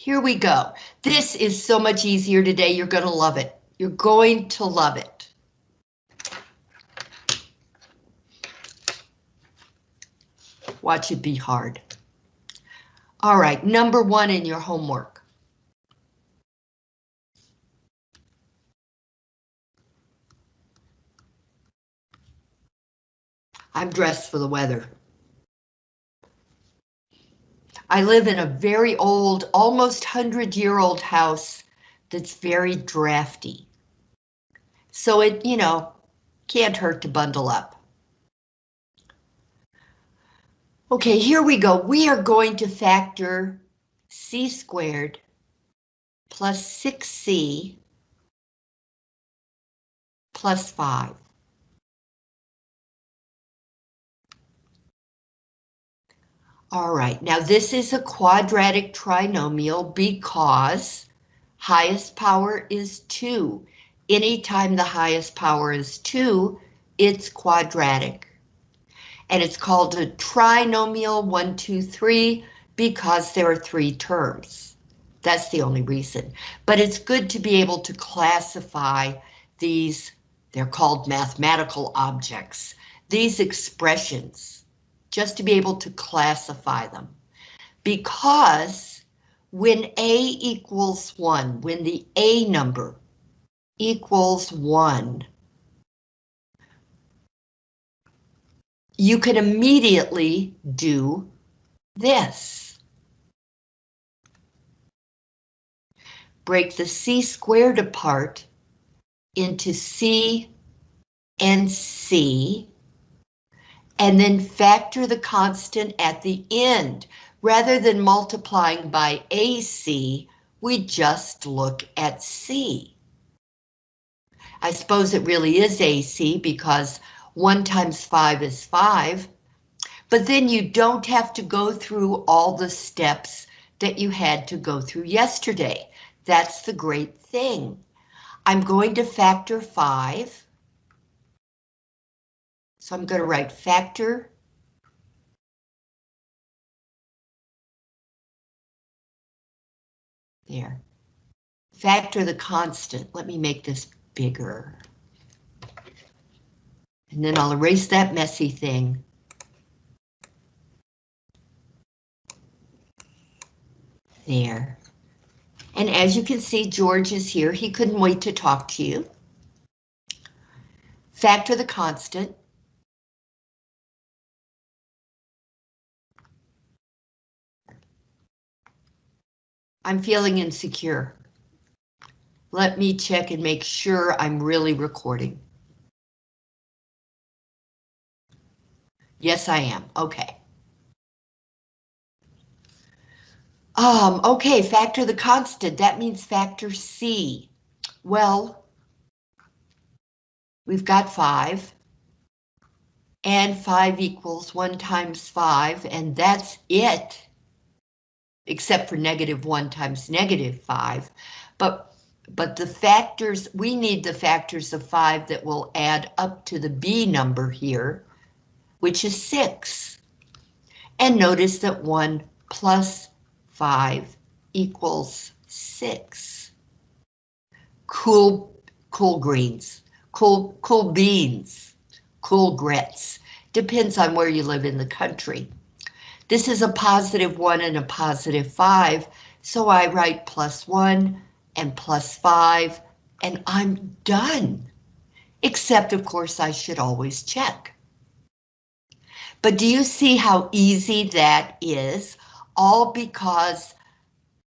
here we go. This is so much easier today, you're going to love it. You're going to love it. Watch it be hard. All right, number one in your homework. I'm dressed for the weather. I live in a very old, almost 100-year-old house that's very drafty. So it, you know, can't hurt to bundle up. Okay, here we go. We are going to factor c squared plus 6c plus 5. All right, now this is a quadratic trinomial because highest power is 2. Anytime the highest power is 2, it's quadratic. And it's called a trinomial 1, 2, 3 because there are three terms. That's the only reason. But it's good to be able to classify these, they're called mathematical objects, these expressions just to be able to classify them. Because when A equals 1, when the A number equals 1, you can immediately do this. Break the C squared apart into C and C and then factor the constant at the end. Rather than multiplying by AC, we just look at C. I suppose it really is AC because 1 times 5 is 5, but then you don't have to go through all the steps that you had to go through yesterday. That's the great thing. I'm going to factor 5. So I'm going to write factor there. Factor the constant. Let me make this bigger. And then I'll erase that messy thing. There. And as you can see, George is here. He couldn't wait to talk to you. Factor the constant. I'm feeling insecure. Let me check and make sure I'm really recording. Yes, I am. Okay. Um, okay, factor the constant. That means factor C. Well, we've got 5. And 5 equals 1 times 5, and that's it except for negative 1 times negative 5. But, but the factors, we need the factors of 5 that will add up to the B number here, which is 6. And notice that 1 plus 5 equals 6. Cool, cool greens, cool, cool beans, cool grits. Depends on where you live in the country. This is a positive 1 and a positive 5, so I write plus 1 and plus 5, and I'm done. Except, of course, I should always check. But do you see how easy that is? All because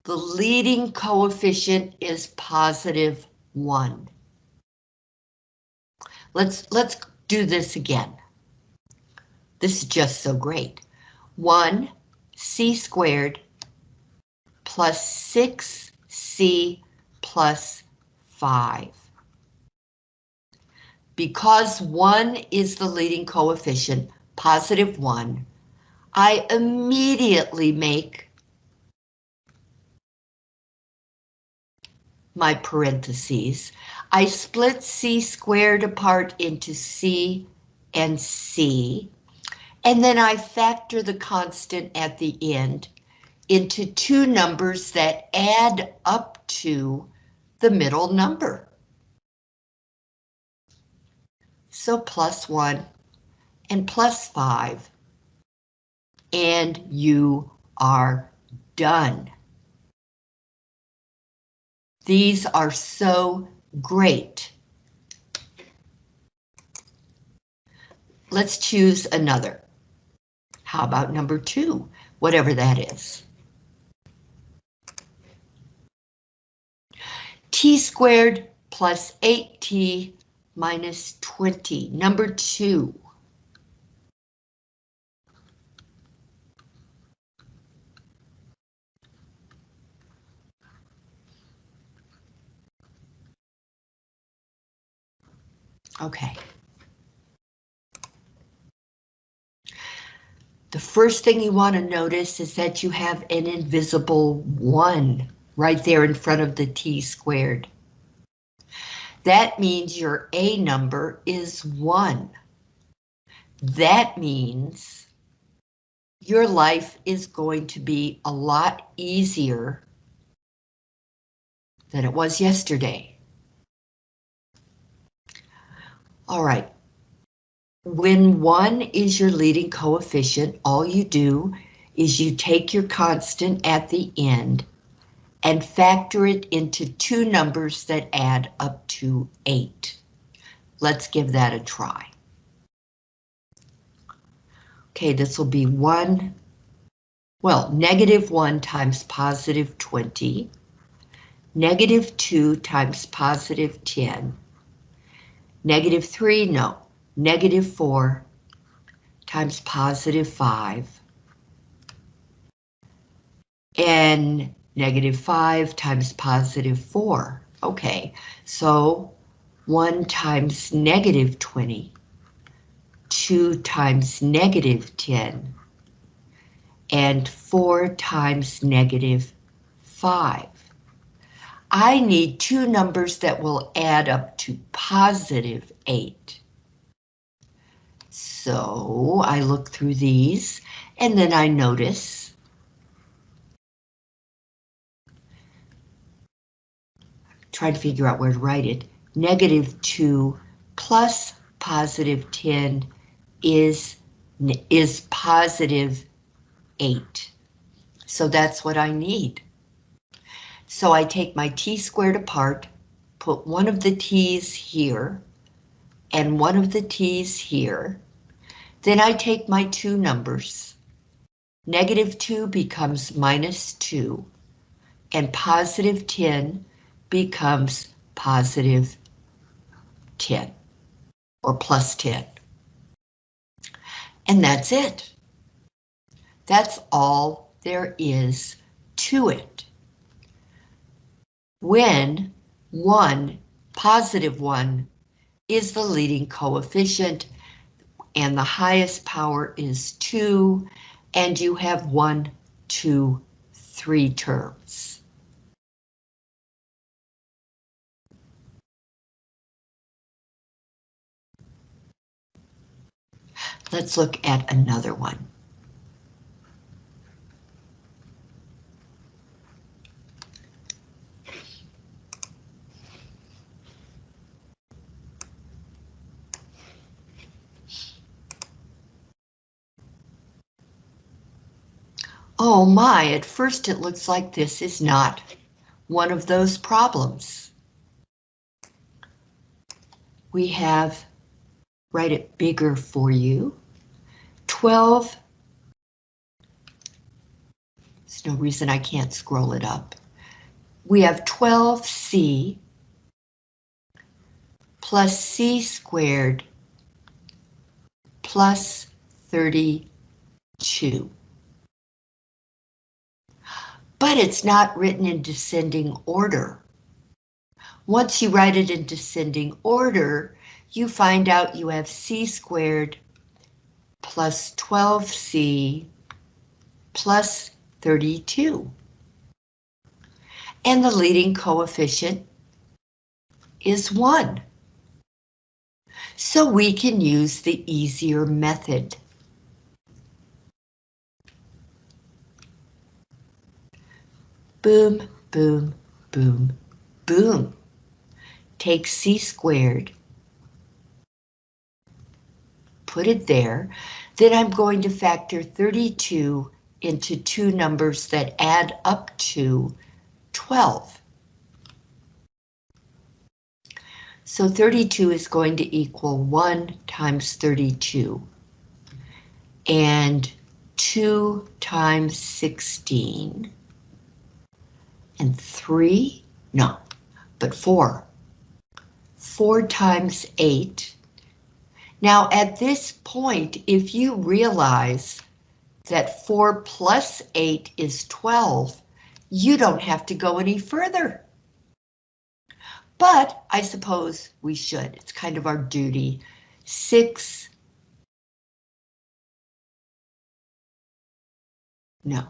the leading coefficient is positive 1. Let's, let's do this again. This is just so great. 1 c squared plus 6c plus 5. Because 1 is the leading coefficient, positive 1, I immediately make my parentheses. I split c squared apart into c and c and then I factor the constant at the end. into two numbers that add up to the middle number. So plus 1 and plus 5. And you are done. These are so great. Let's choose another. How about number two, whatever that is? t squared plus 8t minus 20, number two. Okay. The first thing you want to notice is that you have an invisible 1 right there in front of the t squared. That means your A number is 1. That means your life is going to be a lot easier than it was yesterday. All right. When 1 is your leading coefficient, all you do is you take your constant at the end and factor it into two numbers that add up to 8. Let's give that a try. Okay, this will be 1, well, negative 1 times positive 20, negative 2 times positive 10, negative 3, no, negative 4 times positive 5, and negative 5 times positive 4. Okay, so 1 times negative 20, 2 times negative 10, and 4 times negative 5. I need two numbers that will add up to positive 8. So I look through these, and then I notice try to figure out where to write it. Negative 2 plus positive 10 is, is positive 8. So that's what I need. So I take my t squared apart, put one of the t's here, and one of the t's here. Then I take my two numbers. Negative 2 becomes minus 2, and positive 10 becomes positive 10 or plus 10. And that's it. That's all there is to it. When 1, positive 1, is the leading coefficient and the highest power is 2, and you have one, two, three terms. Let's look at another one. Oh my, at first it looks like this is not one of those problems. We have write it bigger for you. 12. There's no reason I can't scroll it up. We have 12c plus c squared plus 32. But it's not written in descending order. Once you write it in descending order, you find out you have c squared plus 12c plus 32. And the leading coefficient is 1. So we can use the easier method. Boom, boom, boom, boom. Take c squared, put it there. Then I'm going to factor 32 into two numbers that add up to 12. So 32 is going to equal 1 times 32. And 2 times 16. And 3, no, but 4. 4 times 8. Now at this point, if you realize that 4 plus 8 is 12, you don't have to go any further. But I suppose we should. It's kind of our duty. Six. No,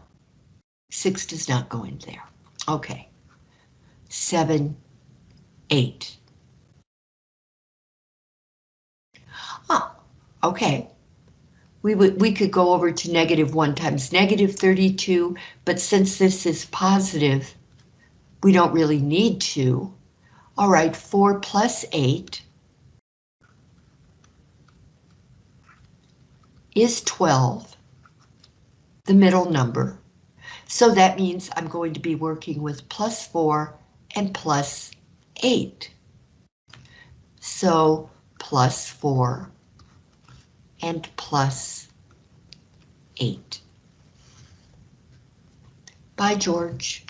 six does not go in there. Okay. Seven, eight. Ah, okay. We would we could go over to negative one times negative 32, but since this is positive, we don't really need to. All right, 4 plus 8 is 12, the middle number. So that means I'm going to be working with plus 4 and plus 8. So plus 4 and plus 8. Bye, George.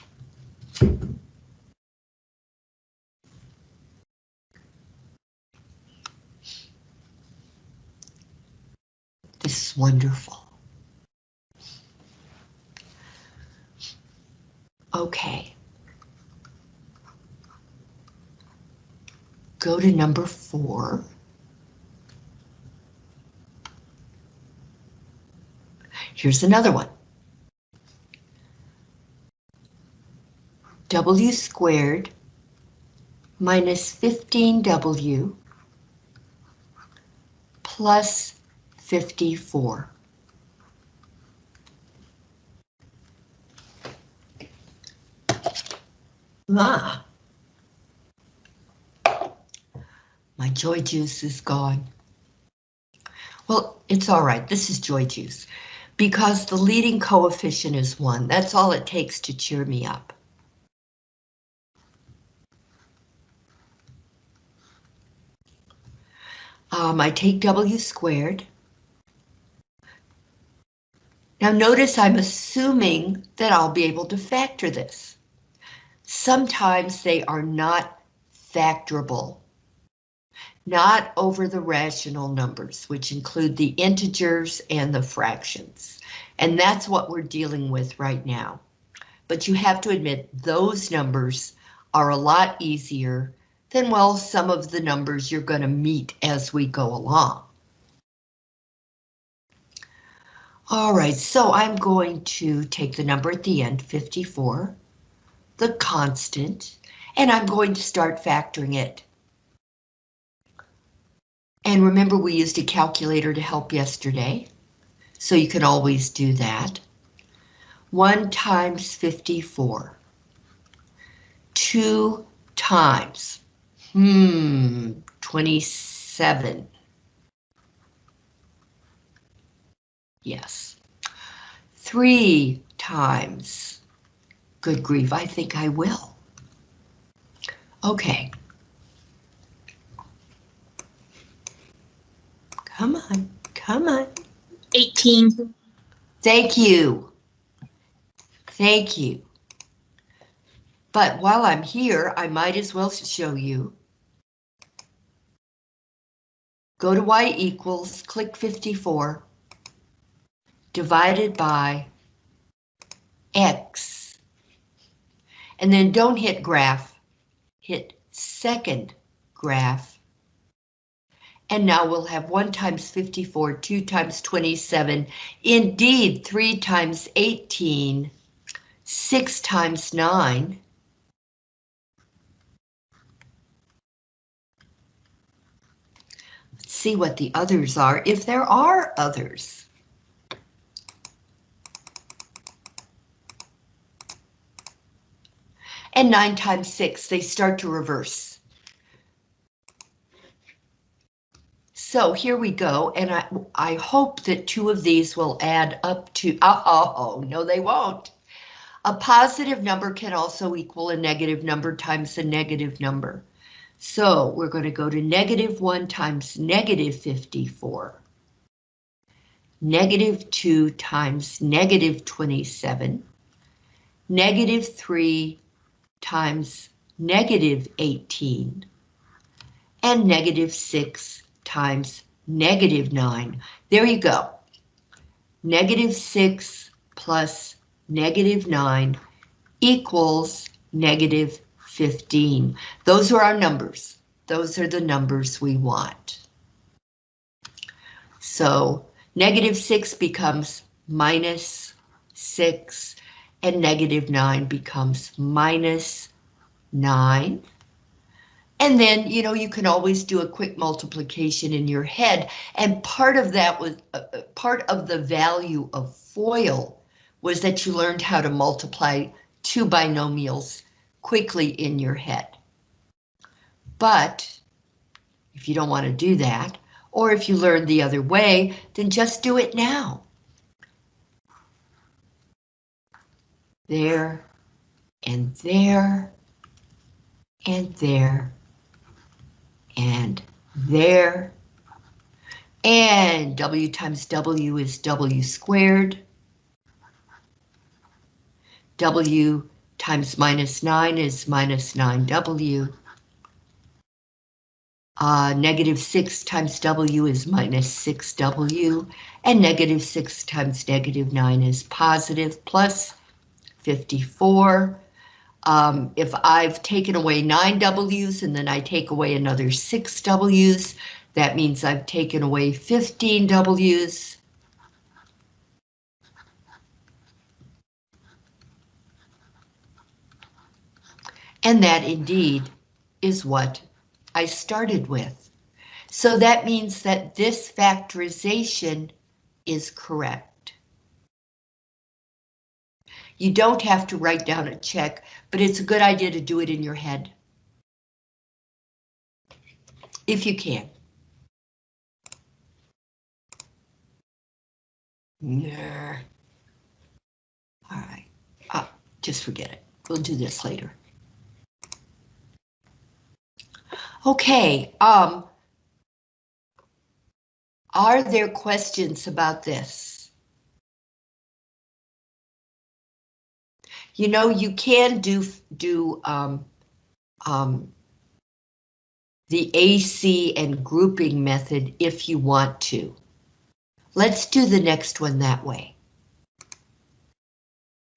This is wonderful. Okay. Go to number four. Here's another one. W squared minus 15W plus 54. Ah. My joy juice is gone. Well, it's all right. This is joy juice because the leading coefficient is one. That's all it takes to cheer me up. Um, I take W squared. Now notice I'm assuming that I'll be able to factor this. Sometimes they are not factorable. Not over the rational numbers, which include the integers and the fractions. And that's what we're dealing with right now. But you have to admit those numbers are a lot easier than, well, some of the numbers you're going to meet as we go along. All right, so I'm going to take the number at the end, 54, the constant, and I'm going to start factoring it. And remember we used a calculator to help yesterday, so you can always do that. 1 times 54. 2 times Hmm, 27. Yes. Three times. Good grief, I think I will. Okay. Come on, come on. 18. Thank you. Thank you. But while I'm here, I might as well show you Go to y equals, click 54, divided by x. And then don't hit graph, hit second graph. And now we'll have 1 times 54, 2 times 27, indeed 3 times 18, 6 times 9, see what the others are, if there are others. And 9 times 6, they start to reverse. So here we go, and I, I hope that two of these will add up to, uh oh, no they won't. A positive number can also equal a negative number times a negative number. So we're going to go to negative 1 times negative 54. Negative 2 times negative 27. Negative 3 times negative 18. And negative 6 times negative 9. There you go. Negative 6 plus negative 9 equals negative 15. Those are our numbers. Those are the numbers we want. So negative 6 becomes minus 6, and negative 9 becomes minus 9. And then, you know, you can always do a quick multiplication in your head. And part of that was uh, uh part of the value of FOIL was that you learned how to multiply two binomials quickly in your head. But if you don't want to do that, or if you learn the other way, then just do it now. There, and there, and there, and there, and W times W is W squared. W times minus 9 is minus 9W. Uh, negative 6 times W is minus 6W, and negative 6 times negative 9 is positive plus 54. Um, if I've taken away 9 W's and then I take away another 6 W's, that means I've taken away 15 W's. And that indeed is what I started with. So that means that this factorization is correct. You don't have to write down a check, but it's a good idea to do it in your head. If you can. Yeah. All right. Uh, just forget it. We'll do this later. Okay, um, are there questions about this? You know, you can do do um, um, the AC and grouping method if you want to. Let's do the next one that way.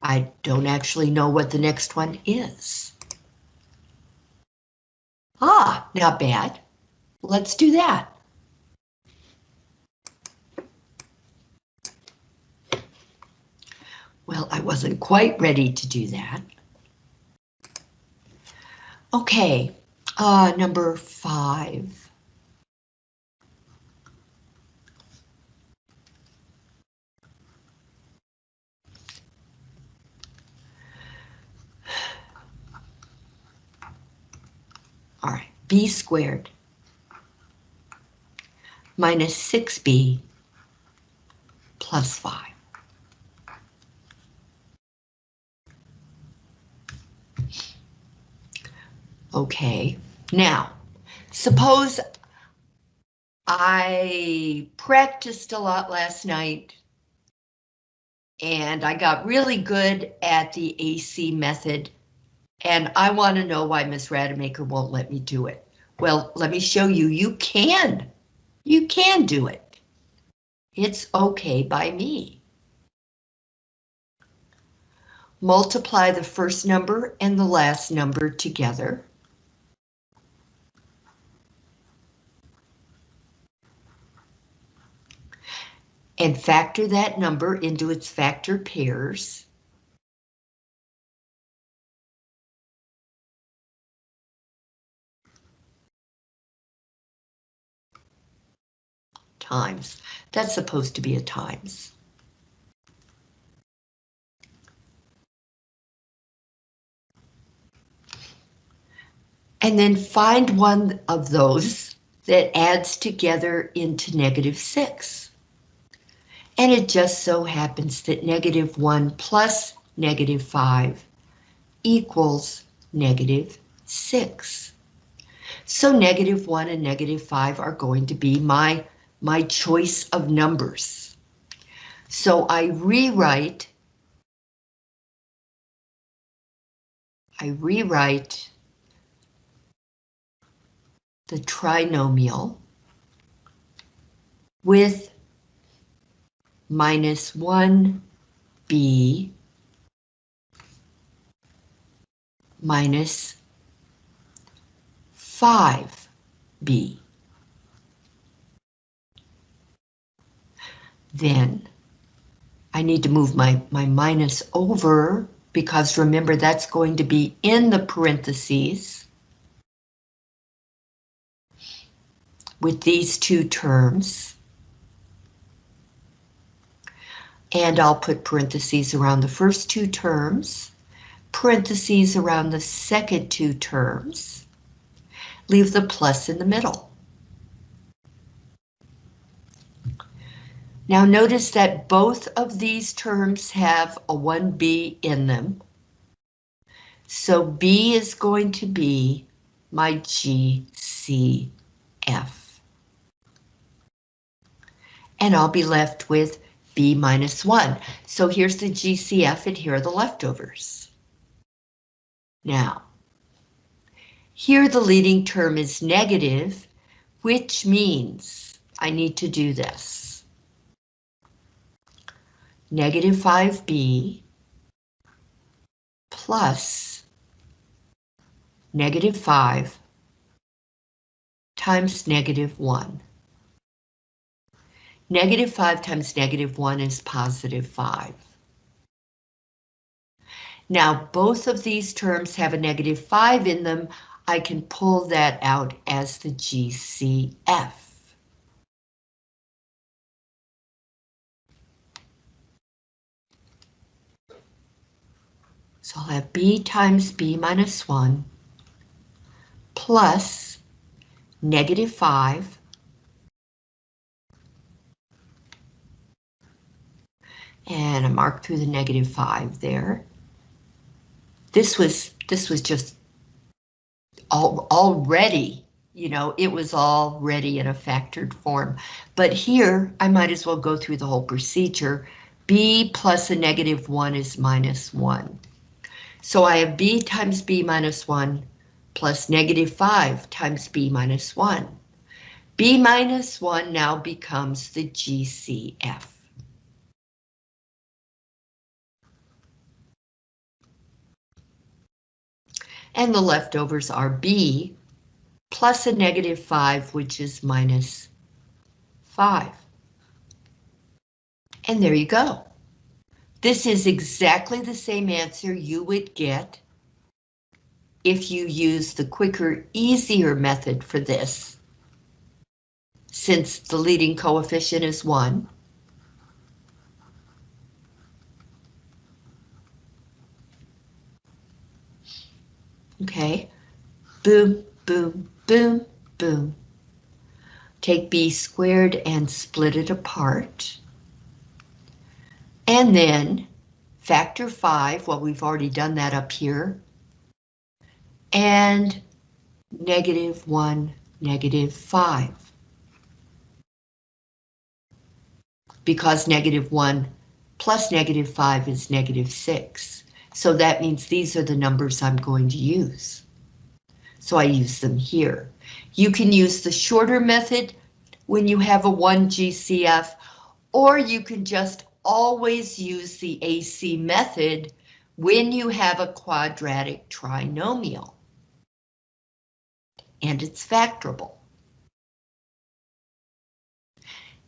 I don't actually know what the next one is. Ah, not bad. Let's do that. Well, I wasn't quite ready to do that. Okay, uh, number five. All right, b squared minus 6b plus 5. Okay, now, suppose I practiced a lot last night and I got really good at the AC method and I want to know why Miss Rademacher won't let me do it. Well, let me show you, you can. You can do it. It's okay by me. Multiply the first number and the last number together. And factor that number into its factor pairs. times. That's supposed to be a times. And then find one of those that adds together into negative 6. And it just so happens that negative 1 plus negative 5 equals negative 6. So negative 1 and negative 5 are going to be my, my choice of numbers. So I rewrite I rewrite the trinomial with minus 1b minus 5b. Then I need to move my, my minus over because remember that's going to be in the parentheses with these two terms. And I'll put parentheses around the first two terms, parentheses around the second two terms, leave the plus in the middle. Now notice that both of these terms have a 1b in them. So b is going to be my GCF. And I'll be left with b minus 1. So here's the GCF and here are the leftovers. Now, here the leading term is negative, which means I need to do this negative 5b plus negative 5 times negative 1. Negative 5 times negative 1 is positive 5. Now, both of these terms have a negative 5 in them. I can pull that out as the GCF. So I'll have b times b minus 1 plus negative 5 and I mark through the negative 5 there. This was this was just all, already, you know, it was already in a factored form. But here, I might as well go through the whole procedure. b plus a negative 1 is minus 1. So I have b times b minus 1 plus negative 5 times b minus 1. b minus 1 now becomes the GCF. And the leftovers are b plus a negative 5, which is minus 5. And there you go. This is exactly the same answer you would get if you use the quicker, easier method for this. Since the leading coefficient is 1. Okay, boom, boom, boom, boom. Take b squared and split it apart. And then factor 5, well, we've already done that up here. And negative 1, negative 5. Because negative 1 plus negative 5 is negative 6. So that means these are the numbers I'm going to use. So I use them here. You can use the shorter method when you have a 1 GCF, or you can just always use the AC method when you have a quadratic trinomial. And it's factorable.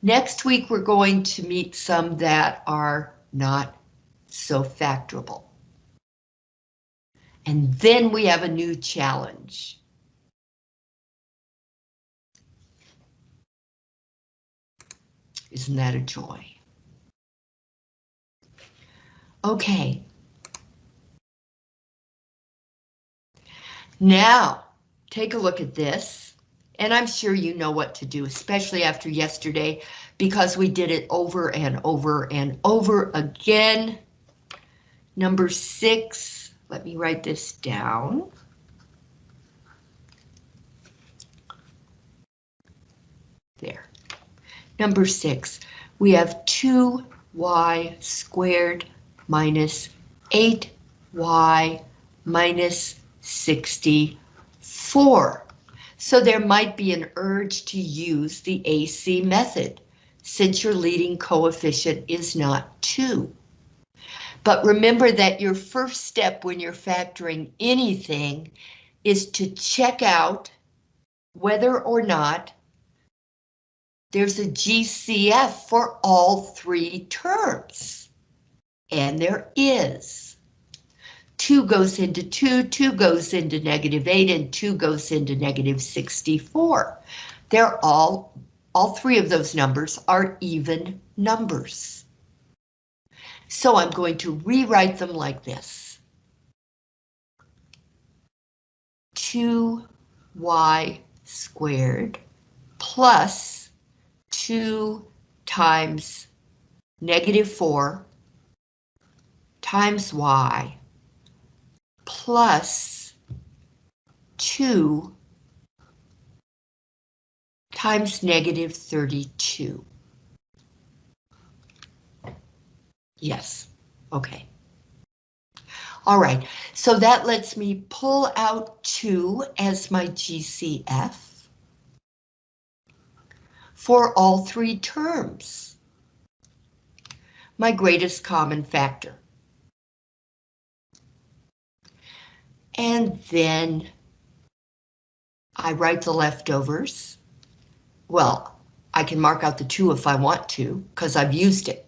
Next week, we're going to meet some that are not so factorable. And then we have a new challenge. Isn't that a joy? Okay. Now, take a look at this, and I'm sure you know what to do, especially after yesterday, because we did it over and over and over again. Number six, let me write this down. There. Number six, we have 2y squared minus 8y minus 64. So there might be an urge to use the AC method, since your leading coefficient is not 2. But remember that your first step when you're factoring anything is to check out whether or not there's a GCF for all three terms. And there is. 2 goes into 2, 2 goes into negative 8, and 2 goes into negative 64. They're all, all three of those numbers are even numbers. So I'm going to rewrite them like this. 2y squared plus 2 times negative 4 times y plus 2 times negative 32. Yes, okay. All right, so that lets me pull out 2 as my GCF for all three terms. My greatest common factor. And then I write the leftovers. Well, I can mark out the 2 if I want to, because I've used it.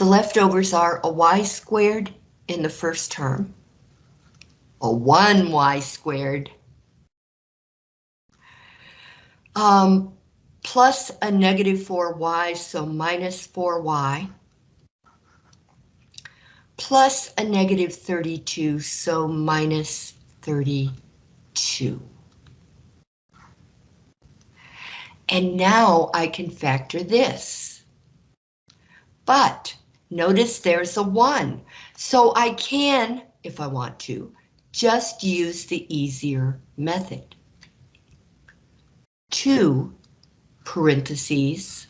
The leftovers are a y squared in the first term, a 1y squared um, plus a negative 4y, so minus 4y, plus a negative 32, so minus 32. And now I can factor this. But notice there's a 1, so I can, if I want to, just use the easier method. 2 parentheses,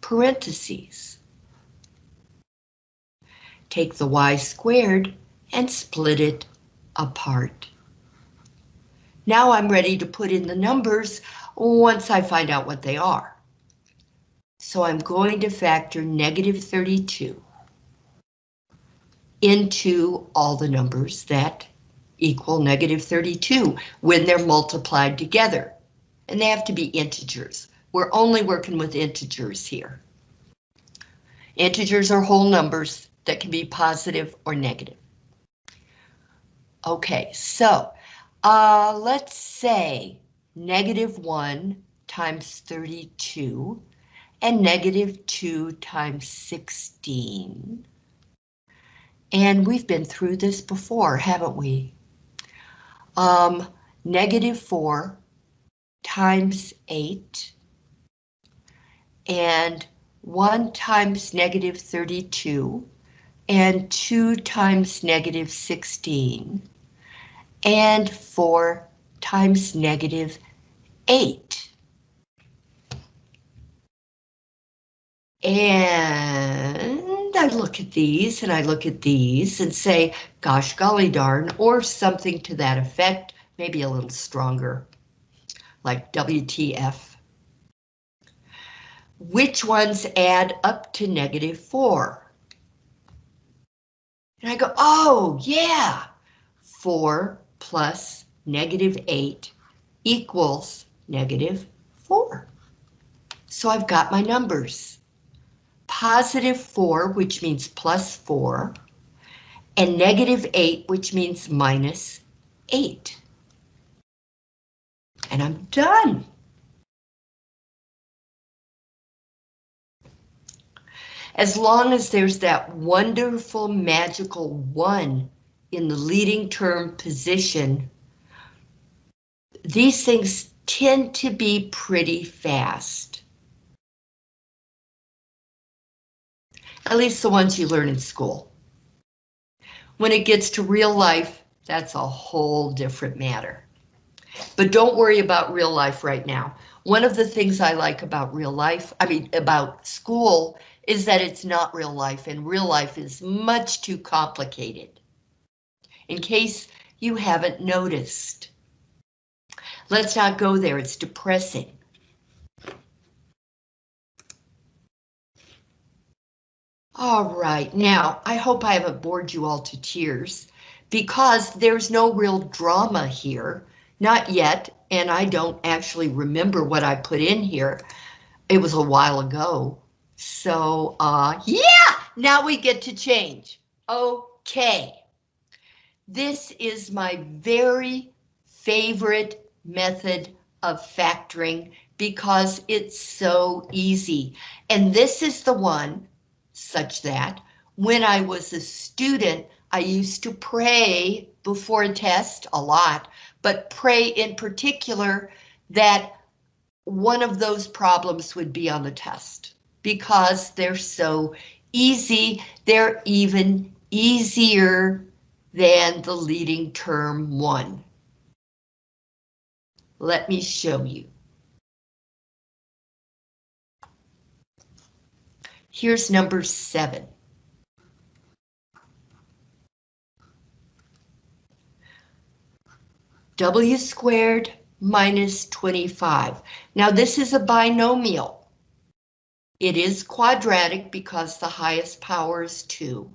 parentheses. Take the y squared and split it apart. Now I'm ready to put in the numbers once I find out what they are. So I'm going to factor negative 32 into all the numbers that equal negative 32 when they're multiplied together and they have to be integers. We're only working with integers here. Integers are whole numbers that can be positive or negative. Okay, so uh, let's say negative 1 times 32 and negative 2 times 16. And we've been through this before, haven't we? Um, negative 4 times 8 and 1 times negative 32 and 2 times negative 16 and 4 times negative 8. And I look at these and I look at these and say, gosh golly darn, or something to that effect, maybe a little stronger like WTF. Which ones add up to negative 4? And I go, oh, yeah, 4 plus negative 8 equals negative 4. So I've got my numbers. Positive 4, which means plus 4, and negative 8, which means minus 8 and I'm done. As long as there's that wonderful magical one in the leading term position, these things tend to be pretty fast. At least the ones you learn in school. When it gets to real life, that's a whole different matter. But don't worry about real life right now. One of the things I like about real life, I mean, about school, is that it's not real life, and real life is much too complicated. In case you haven't noticed. Let's not go there, it's depressing. All right, now, I hope I haven't bored you all to tears, because there's no real drama here, not yet, and I don't actually remember what I put in here. It was a while ago. So, uh, yeah, now we get to change. Okay. This is my very favorite method of factoring because it's so easy. And this is the one such that when I was a student, I used to pray before a test a lot, but pray in particular that one of those problems would be on the test because they're so easy. They're even easier than the leading term one. Let me show you. Here's number seven. W squared minus 25. Now this is a binomial. It is quadratic because the highest power is 2.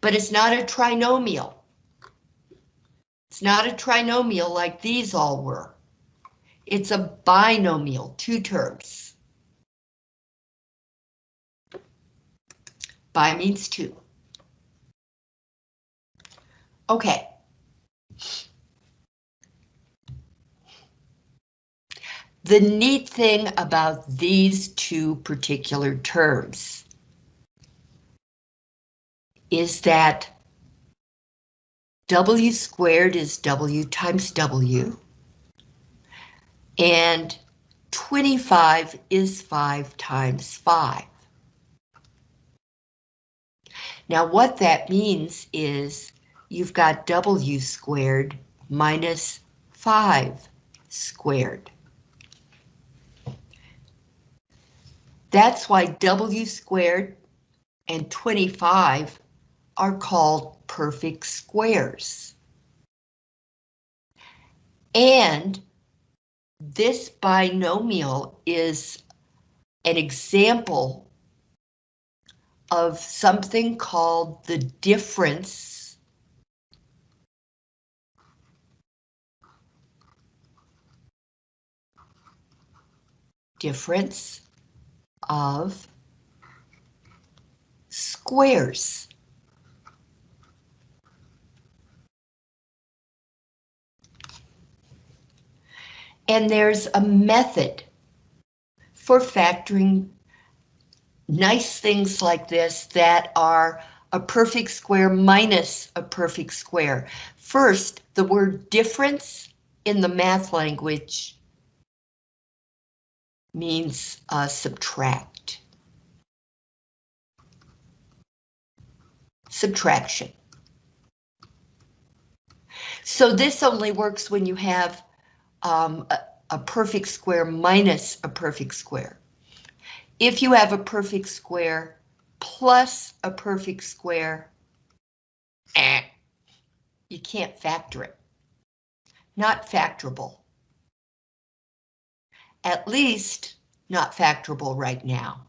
But it's not a trinomial. It's not a trinomial like these all were. It's a binomial, two terms. Bi means two. Okay. The neat thing about these two particular terms is that W squared is W times W, and 25 is 5 times 5. Now what that means is you've got W squared minus 5 squared. That's why W squared and 25 are called perfect squares. And this binomial is an example of something called the difference difference of squares. And there's a method for factoring nice things like this that are a perfect square minus a perfect square. First, the word difference in the math language means uh, subtract. Subtraction. So this only works when you have um, a, a perfect square minus a perfect square. If you have a perfect square plus a perfect square, eh, you can't factor it. Not factorable at least not factorable right now.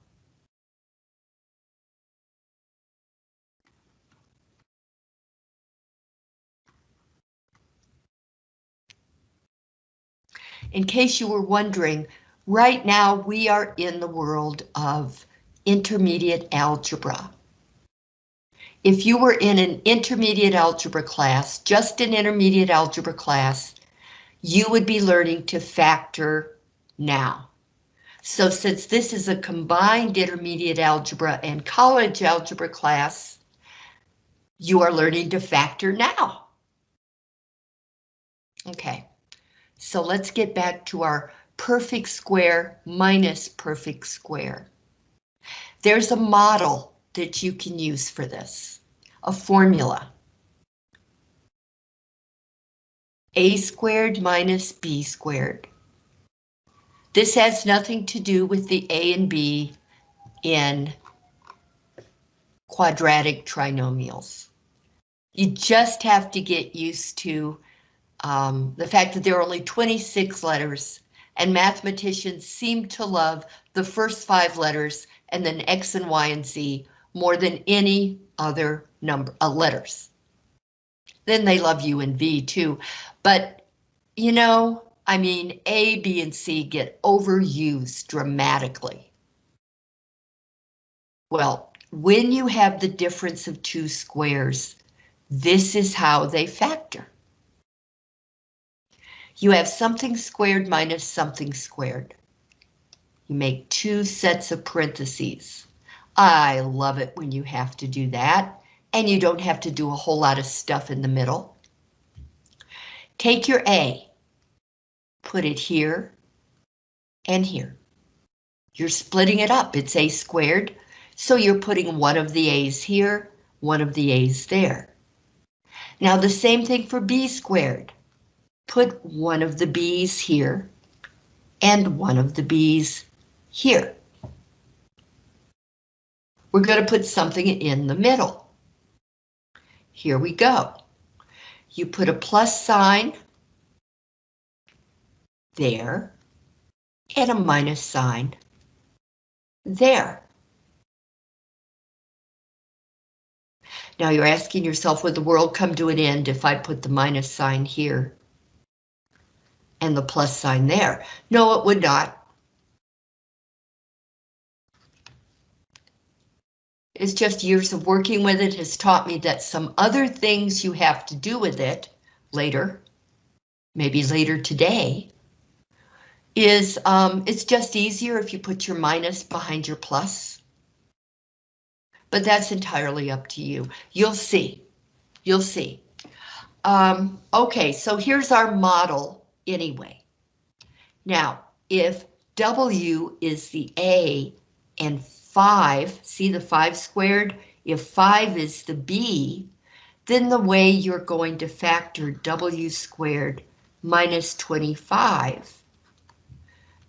In case you were wondering, right now we are in the world of intermediate algebra. If you were in an intermediate algebra class, just an intermediate algebra class, you would be learning to factor now. So since this is a combined intermediate algebra and college algebra class, You are learning to factor now. Okay, so let's get back to our perfect square minus perfect square. There's a model that you can use for this, a formula. a squared minus b squared. This has nothing to do with the a and b in quadratic trinomials. You just have to get used to um, the fact that there are only 26 letters and mathematicians seem to love the first five letters and then X and Y and Z more than any other number uh, letters. Then they love U and V too, but you know, I mean, A, B, and C get overused dramatically. Well, when you have the difference of two squares, this is how they factor. You have something squared minus something squared. You make two sets of parentheses. I love it when you have to do that, and you don't have to do a whole lot of stuff in the middle. Take your A, put it here and here. You're splitting it up, it's A squared, so you're putting one of the A's here, one of the A's there. Now the same thing for B squared put one of the B's here and one of the B's here. We're going to put something in the middle. Here we go. You put a plus sign there and a minus sign there. Now you're asking yourself, would the world come to an end if I put the minus sign here? And the plus sign there. No, it would not. It's just years of working with it has taught me that some other things you have to do with it later, maybe later today, is um, it's just easier if you put your minus behind your plus. But that's entirely up to you. You'll see. You'll see. Um, okay, so here's our model anyway. Now, if W is the A and 5, see the 5 squared? If 5 is the B, then the way you're going to factor W squared minus 25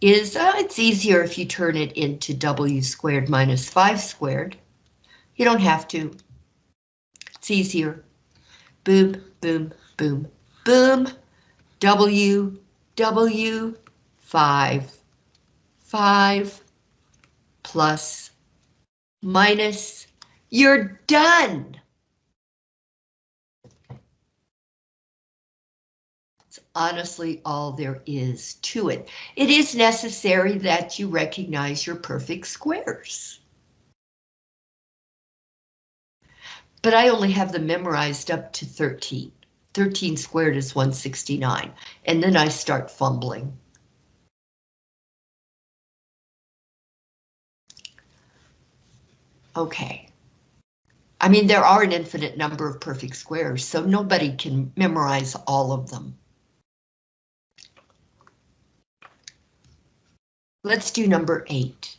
is, uh, it's easier if you turn it into W squared minus 5 squared. You don't have to. It's easier. Boom, boom, boom, boom. W, W, 5, 5, plus, minus, you're done. It's honestly all there is to it. It is necessary that you recognize your perfect squares. But I only have them memorized up to 13. 13 squared is 169, and then I start fumbling. Okay. I mean, there are an infinite number of perfect squares, so nobody can memorize all of them. Let's do number eight.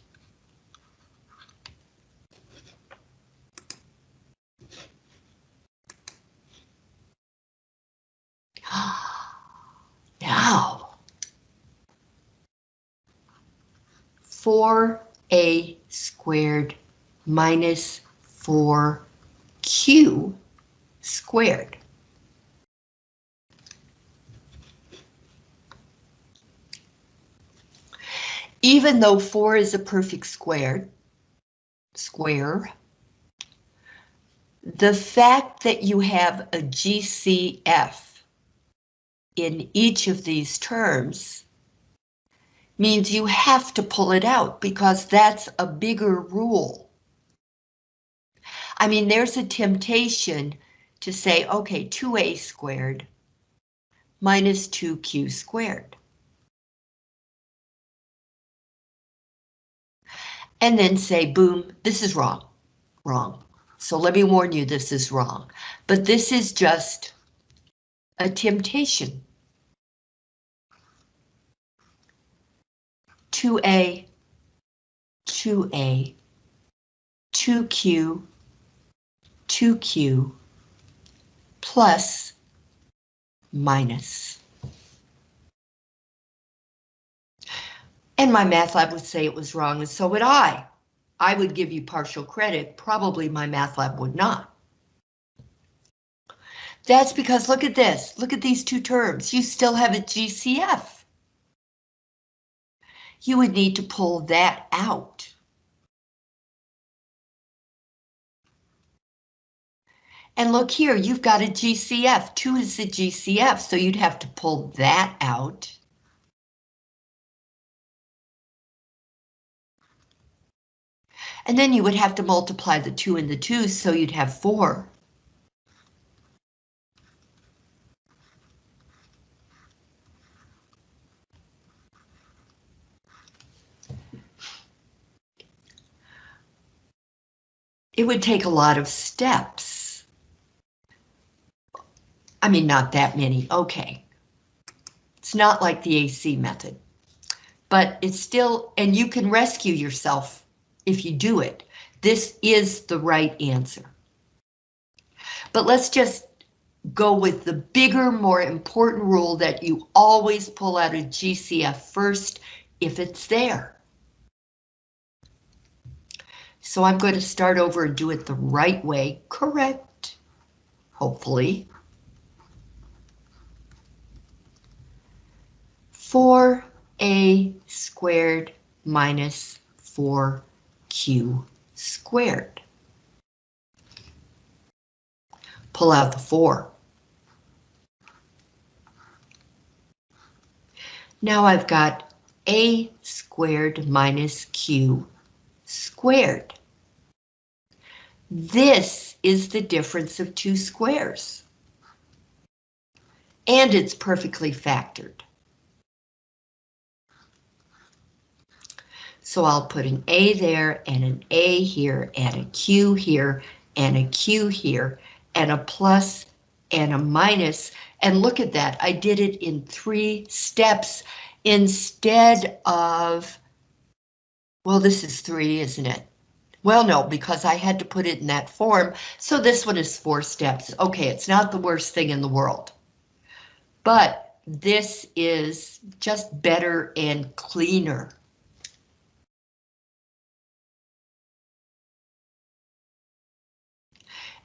now, 4a squared minus 4q squared. Even though 4 is a perfect square, square, the fact that you have a GCF in each of these terms means you have to pull it out because that's a bigger rule. I mean, there's a temptation to say, okay, 2a squared minus 2q squared. And then say, boom, this is wrong, wrong. So let me warn you, this is wrong. But this is just a temptation. 2A, 2A, 2Q, 2Q, plus, minus. And MyMathLab would say it was wrong, and so would I. I would give you partial credit, probably MyMathLab would not. That's because look at this, look at these two terms, you still have a GCF you would need to pull that out. And look here, you've got a GCF. 2 is the GCF, so you'd have to pull that out. And then you would have to multiply the 2 and the 2, so you'd have 4. It would take a lot of steps. I mean, not that many, okay. It's not like the AC method, but it's still, and you can rescue yourself if you do it. This is the right answer. But let's just go with the bigger, more important rule that you always pull out a GCF first if it's there. So I'm going to start over and do it the right way, correct, hopefully. 4a squared minus 4q squared. Pull out the 4. Now I've got a squared minus q squared. This is the difference of two squares. And it's perfectly factored. So I'll put an A there and an A here and a Q here and a Q here and a plus and a minus. And look at that, I did it in three steps instead of, well, this is three, isn't it? Well, no, because I had to put it in that form, so this one is four steps. Okay, it's not the worst thing in the world. But this is just better and cleaner.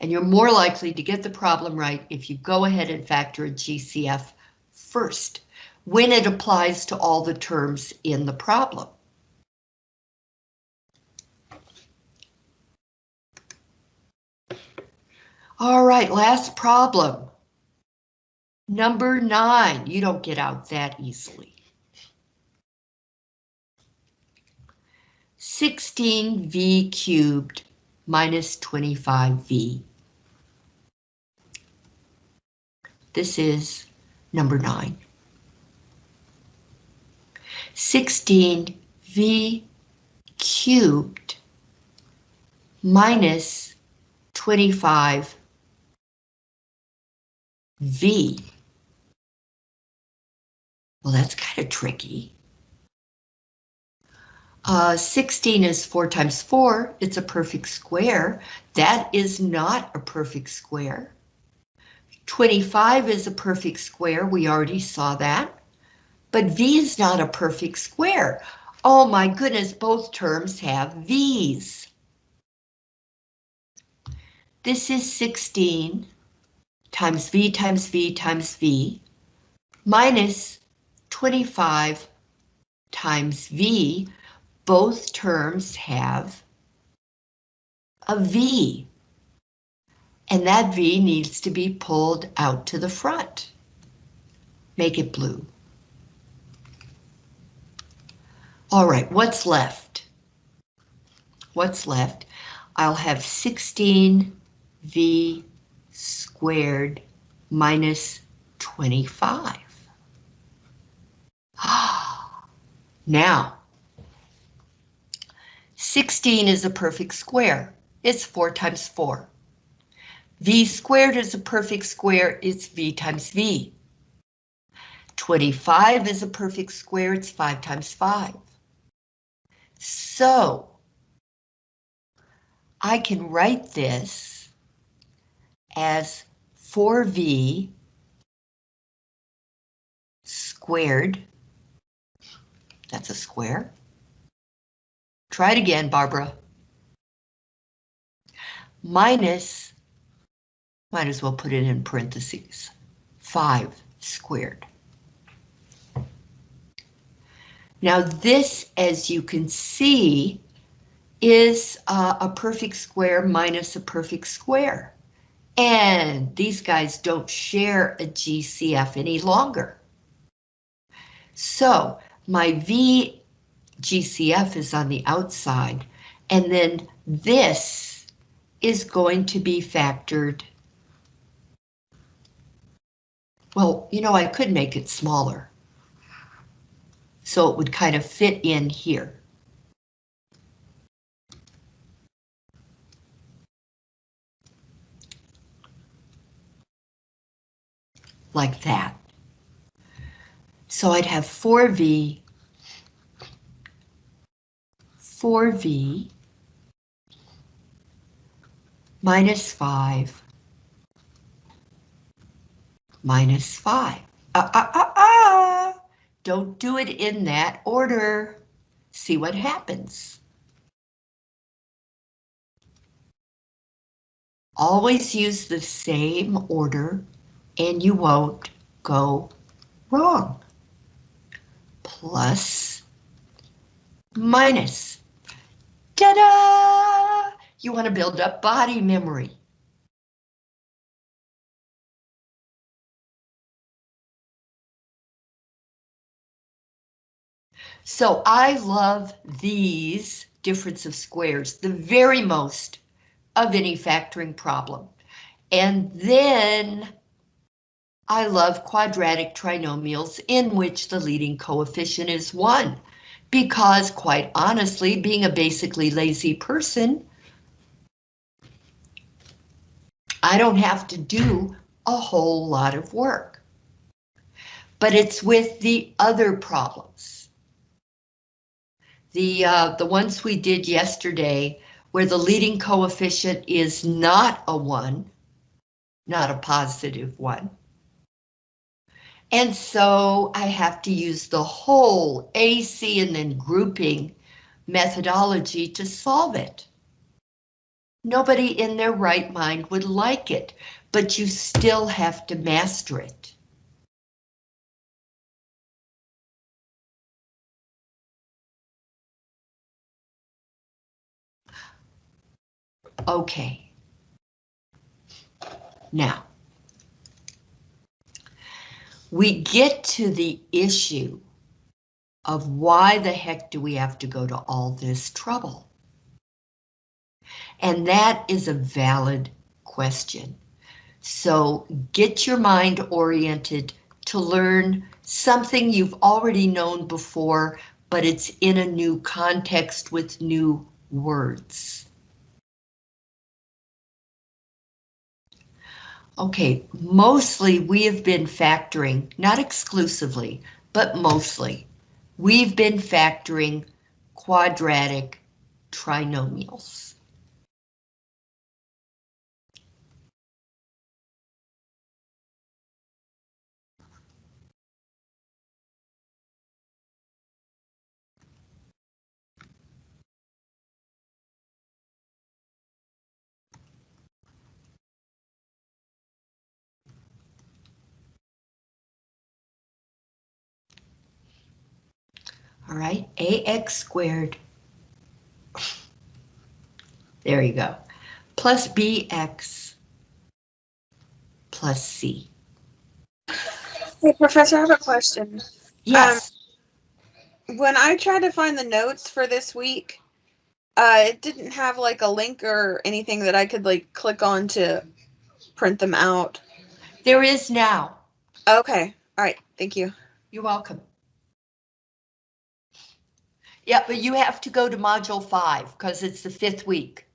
And you're more likely to get the problem right if you go ahead and factor a GCF first, when it applies to all the terms in the problem. All right, last problem. Number nine, you don't get out that easily. 16v cubed minus 25v. This is number nine. 16v cubed minus 25 V. Well, that's kind of tricky. Uh, 16 is 4 times 4. It's a perfect square. That is not a perfect square. 25 is a perfect square. We already saw that. But V is not a perfect square. Oh my goodness, both terms have V's. This is 16 times V times V times V minus 25 times V, both terms have a V. And that V needs to be pulled out to the front. Make it blue. All right, what's left? What's left? I'll have 16V squared minus 25. now, 16 is a perfect square. it's 4 times 4. v squared is a perfect square, it's v times v. 25 is a perfect square, it's 5 times 5. So, I can write this as 4v squared. That's a square. Try it again, Barbara. Minus, might as well put it in parentheses, 5 squared. Now this, as you can see, is uh, a perfect square minus a perfect square. And these guys don't share a GCF any longer. So my V GCF is on the outside, and then this is going to be factored. Well, you know, I could make it smaller. So it would kind of fit in here. Like that. So I'd have 4V, 4V minus 5 minus 5. Ah, ah, ah, ah! Don't do it in that order. See what happens. Always use the same order and you won't go wrong plus, minus. Ta-da! You want to build up body memory. So I love these difference of squares, the very most of any factoring problem. And then I love quadratic trinomials in which the leading coefficient is 1, because quite honestly, being a basically lazy person, I don't have to do a whole lot of work. But it's with the other problems. The, uh, the ones we did yesterday, where the leading coefficient is not a 1, not a positive 1, and so I have to use the whole AC and then grouping methodology to solve it. Nobody in their right mind would like it, but you still have to master it. Okay. Now, we get to the issue of why the heck do we have to go to all this trouble? And that is a valid question. So get your mind oriented to learn something you've already known before, but it's in a new context with new words. Okay, mostly we have been factoring, not exclusively, but mostly, we've been factoring quadratic trinomials. All right, ax squared. There you go. Plus bx plus c. Hey, Professor, I have a question. Yes. Um, when I tried to find the notes for this week, uh, it didn't have like a link or anything that I could like click on to print them out. There is now. Okay. All right. Thank you. You're welcome. Yeah, but you have to go to module five because it's the fifth week.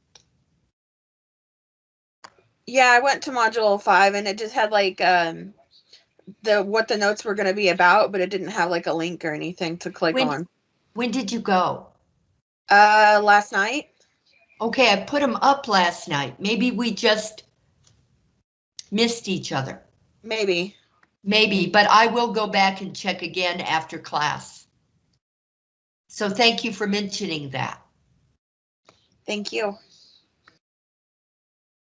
Yeah, I went to module five and it just had like um the what the notes were gonna be about, but it didn't have like a link or anything to click When- on. When did you go? Uh last night? Okay, I put them up last night. Maybe we just missed each other. Maybe. Maybe, but I will go back and check again after class. So thank you for mentioning that. Thank you.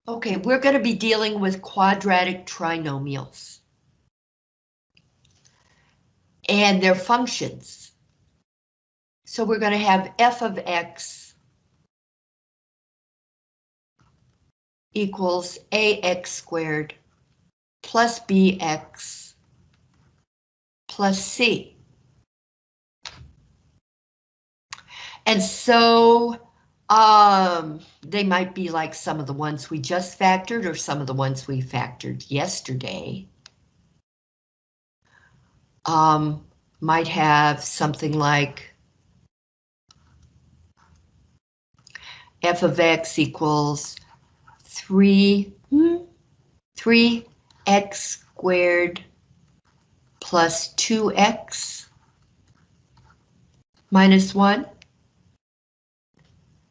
Okay, we're going to be dealing with quadratic trinomials. And their functions. So we're going to have f of x equals ax squared plus bx plus c. And so um, they might be like some of the ones we just factored or some of the ones we factored yesterday. Um, might have something like f of x equals 3, 3x squared plus 2x minus 1.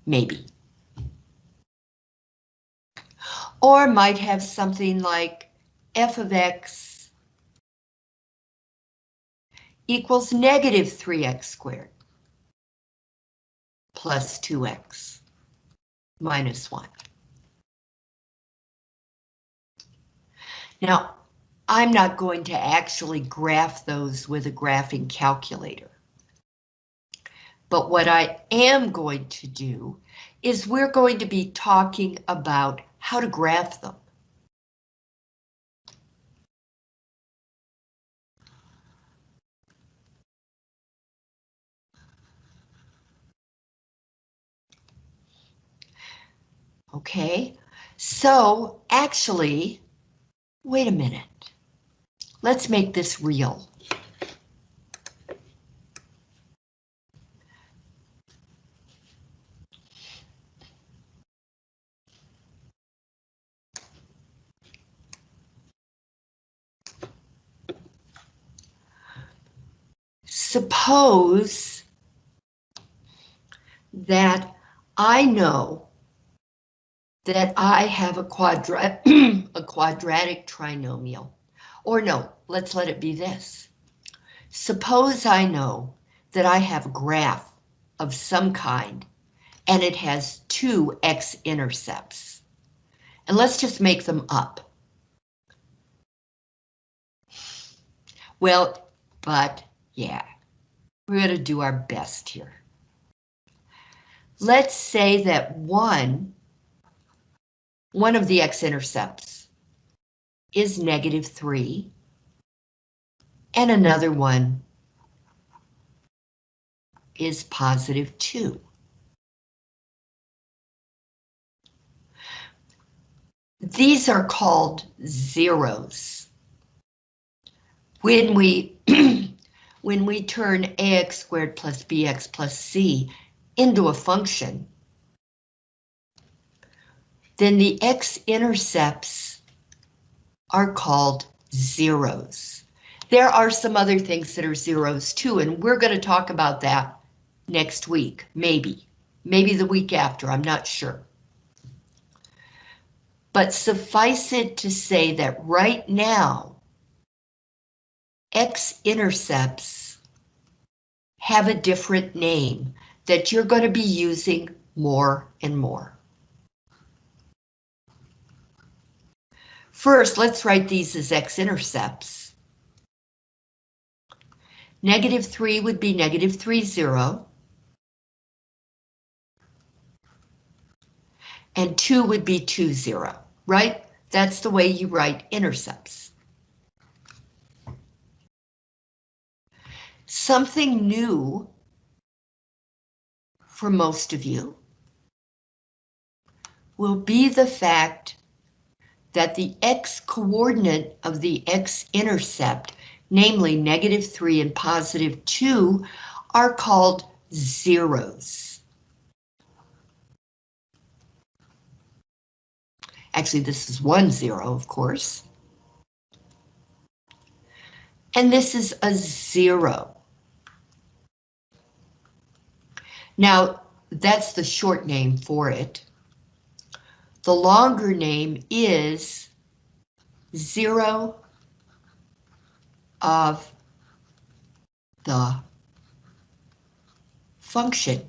Maybe. Or might have something like f of x equals negative 3x squared plus 2x minus 1. Now, I'm not going to actually graph those with a graphing calculator. But what I am going to do is we're going to be talking about how to graph them. Okay, so actually, wait a minute. Let's make this real. Suppose that I know that I have a quadrat a quadratic trinomial. Or no, let's let it be this. Suppose I know that I have a graph of some kind and it has two x-intercepts. And let's just make them up. Well, but yeah, we're going to do our best here. Let's say that one, one of the x-intercepts is negative 3, and another one is positive 2. These are called zeros. When we when we turn ax squared plus bx plus c into a function, then the x-intercepts are called zeros. There are some other things that are zeros too, and we're going to talk about that next week, maybe. Maybe the week after, I'm not sure. But suffice it to say that right now, x-intercepts have a different name that you're going to be using more and more. First, let's write these as x-intercepts. Negative 3 would be negative 3, 0. And 2 would be 2, 0, right? That's the way you write intercepts. Something new for most of you will be the fact that the x-coordinate of the x-intercept, namely negative 3 and positive 2, are called zeros. Actually, this is one zero, of course. And this is a zero. Now, that's the short name for it. The longer name is zero of the function.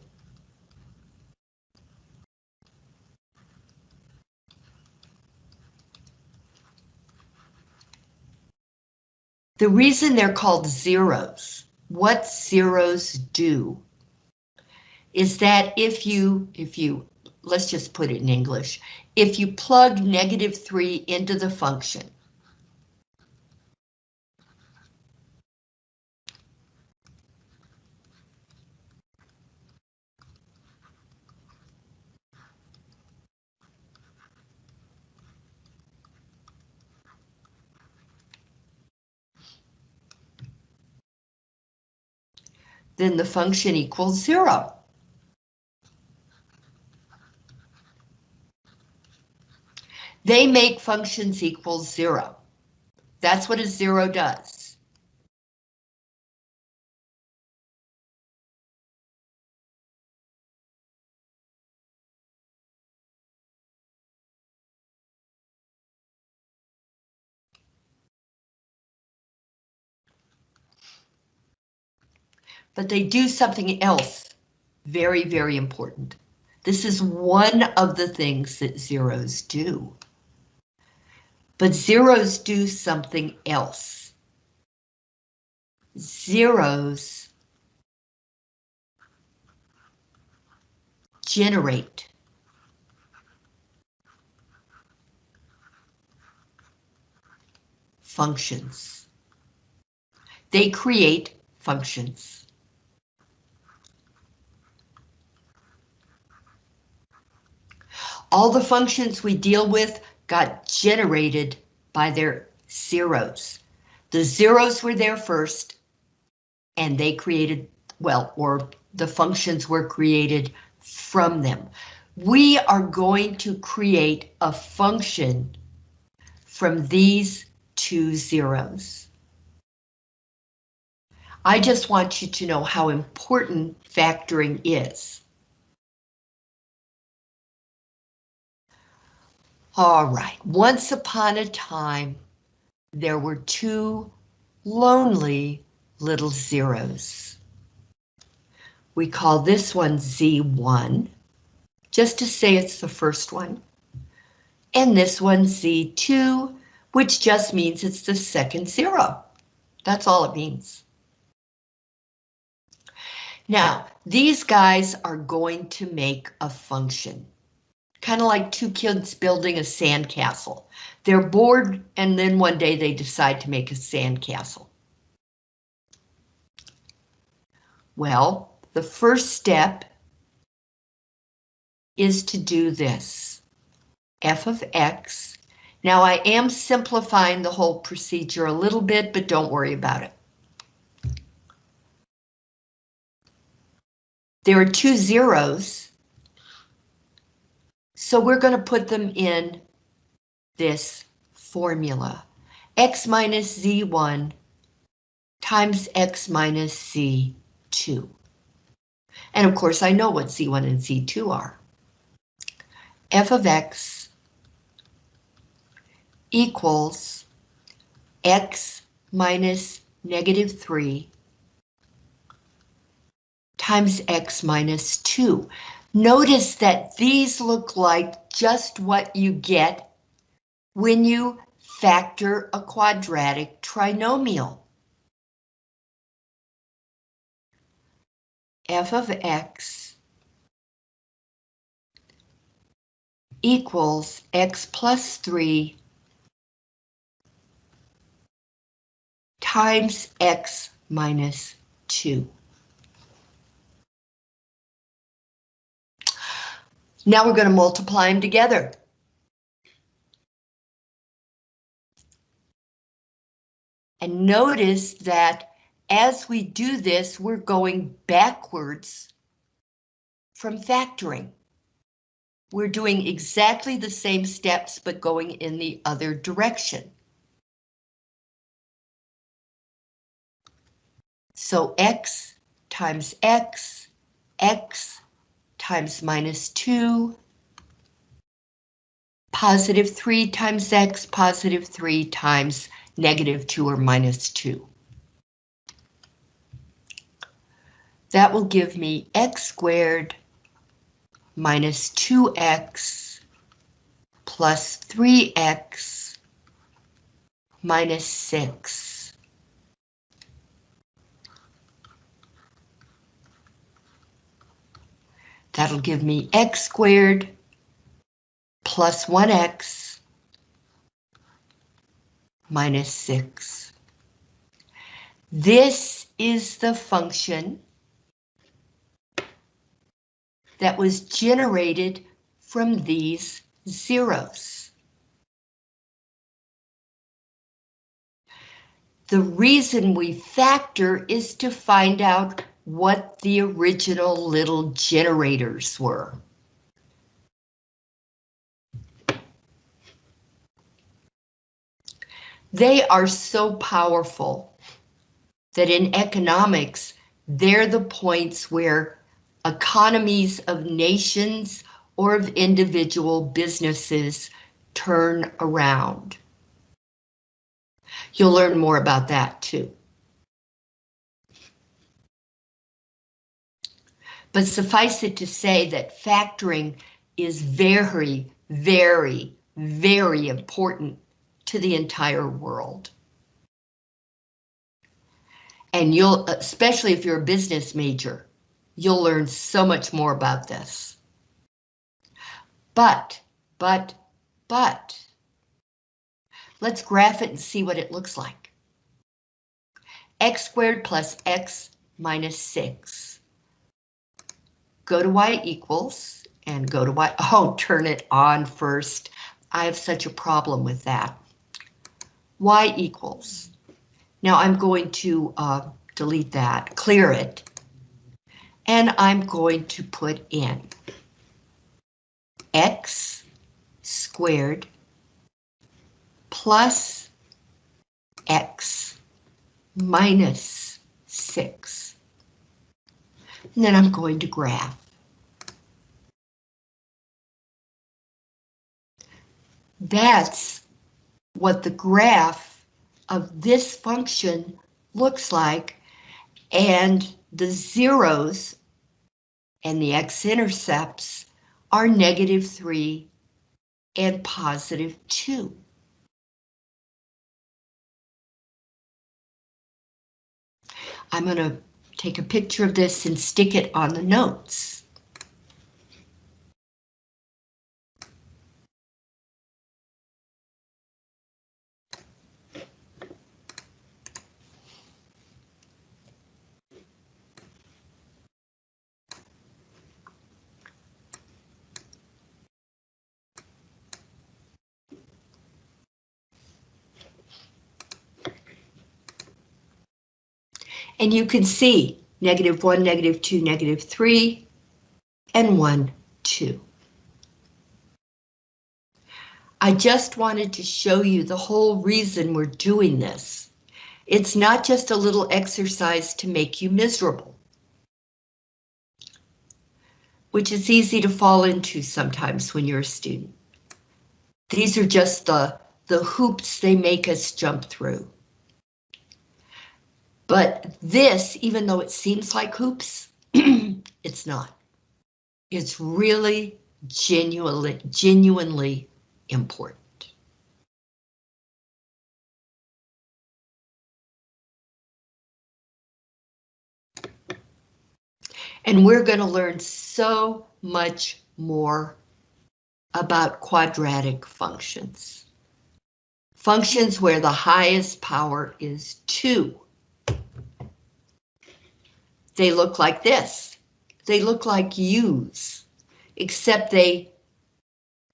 The reason they're called zeros, what zeros do, is that if you, if you, let's just put it in English, if you plug negative 3 into the function, then the function equals zero. They make functions equal zero. That's what a zero does. But they do something else very, very important. This is one of the things that zeros do. But zeros do something else. Zeros generate functions. They create functions. All the functions we deal with got generated by their zeros. The zeros were there first, and they created, well, or the functions were created from them. We are going to create a function from these two zeros. I just want you to know how important factoring is. All right, once upon a time, there were two lonely little zeros. We call this one Z1, just to say it's the first one. And this one Z2, which just means it's the second zero. That's all it means. Now, these guys are going to make a function kind of like two kids building a sandcastle. They're bored and then one day they decide to make a sandcastle. Well, the first step is to do this. f of x. Now I am simplifying the whole procedure a little bit, but don't worry about it. There are two zeros so we're going to put them in this formula. x minus z1 times x minus z2. And of course, I know what z1 and z2 are. f of x equals x minus negative 3 times x minus 2. Notice that these look like just what you get when you factor a quadratic trinomial. f of x equals x plus 3 times x minus 2. Now we're going to multiply them together. And notice that as we do this, we're going backwards from factoring. we're doing exactly the same steps, but going in the other direction. So x times x, x times minus 2, positive 3 times x, positive 3 times negative 2 or minus 2. That will give me x squared minus 2x plus 3x minus 6. That'll give me x squared plus 1x minus 6. This is the function that was generated from these zeros. The reason we factor is to find out what the original little generators were. They are so powerful that in economics, they're the points where economies of nations or of individual businesses turn around. You'll learn more about that too. But suffice it to say that factoring is very, very, very important to the entire world. And you'll, especially if you're a business major, you'll learn so much more about this. But, but, but, let's graph it and see what it looks like. x squared plus x minus 6. Go to y equals, and go to y, oh, turn it on first. I have such a problem with that. y equals. Now I'm going to uh, delete that, clear it, and I'm going to put in x squared plus x minus 6. And then I'm going to graph. That's what the graph of this function looks like, and the zeros and the x-intercepts are negative 3 and positive 2. I'm going to take a picture of this and stick it on the notes. And you can see negative 1, negative 2, negative 3, and 1, 2. I just wanted to show you the whole reason we're doing this. It's not just a little exercise to make you miserable, which is easy to fall into sometimes when you're a student. These are just the, the hoops they make us jump through. But this, even though it seems like hoops, it's not. It's really genuinely, genuinely important. And we're going to learn so much more about quadratic functions. Functions where the highest power is 2. They look like this. They look like U's, except they,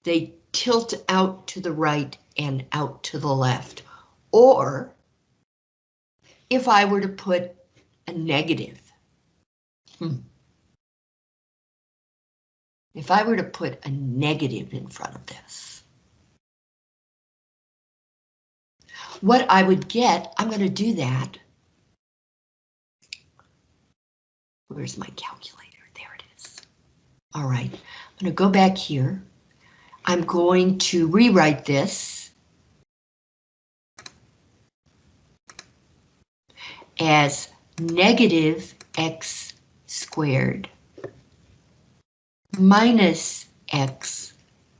they tilt out to the right and out to the left. Or if I were to put a negative. Hmm. if I were to put a negative in front of this, what I would get, I'm going to do that. Where's my calculator? There it is. All right, I'm going to go back here. I'm going to rewrite this as negative x squared minus x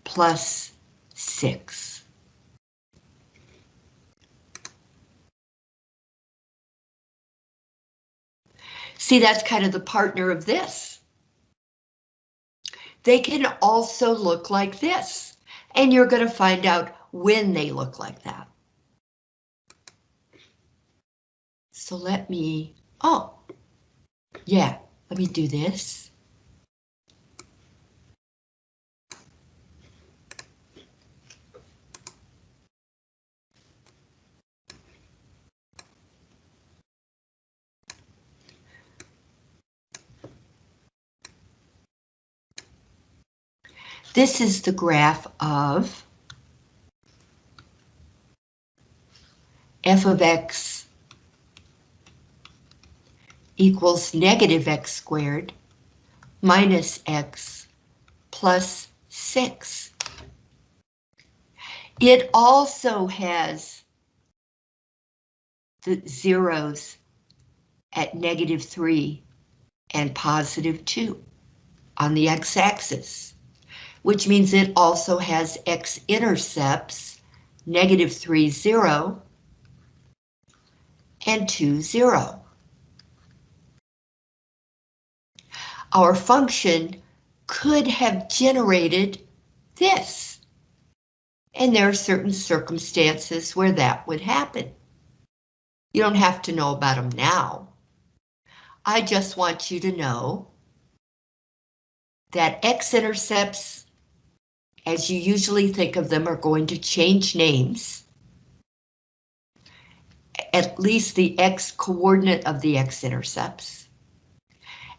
plus 6. See, that's kind of the partner of this. They can also look like this, and you're going to find out when they look like that. So let me, oh, yeah, let me do this. This is the graph of f of x equals negative x squared minus x plus 6. It also has the zeros at negative 3 and positive 2 on the x-axis which means it also has x-intercepts, negative 3, 0, and 2, 0. Our function could have generated this. And there are certain circumstances where that would happen. You don't have to know about them now. I just want you to know that x-intercepts as you usually think of them, are going to change names. At least the x coordinate of the x-intercepts.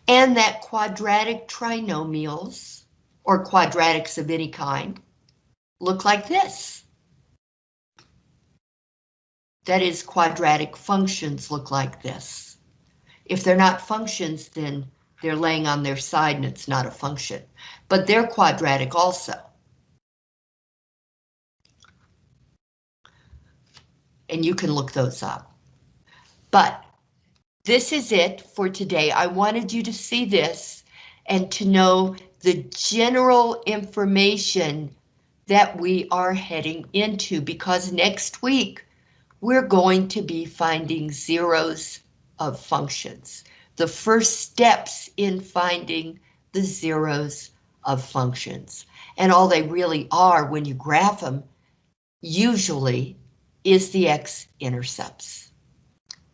And that quadratic trinomials, or quadratics of any kind, look like this. That is, quadratic functions look like this. If they're not functions, then they're laying on their side and it's not a function. But they're quadratic also. And you can look those up. But this is it for today. I wanted you to see this and to know the general information that we are heading into because next week we're going to be finding zeros of functions. The first steps in finding the zeros of functions. And all they really are when you graph them, usually is the x-intercepts,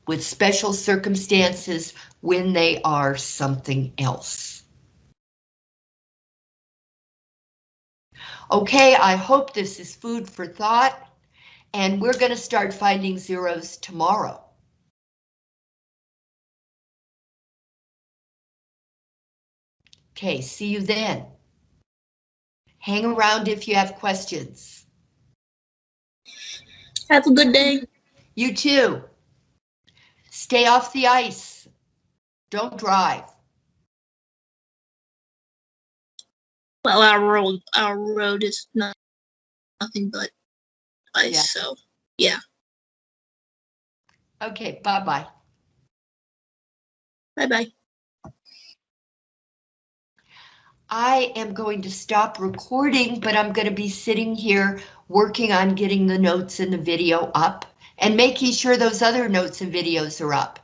with special circumstances when they are something else. Okay, I hope this is food for thought, and we're going to start finding zeros tomorrow. Okay, see you then. Hang around if you have questions. Have a good day. You too. Stay off the ice. Don't drive. Well, our road, our road is not nothing but ice, Yeah. so yeah. Okay, bye-bye. Bye bye. I am going to stop recording, but I'm going to be sitting here working on getting the notes and the video up and making sure those other notes and videos are up.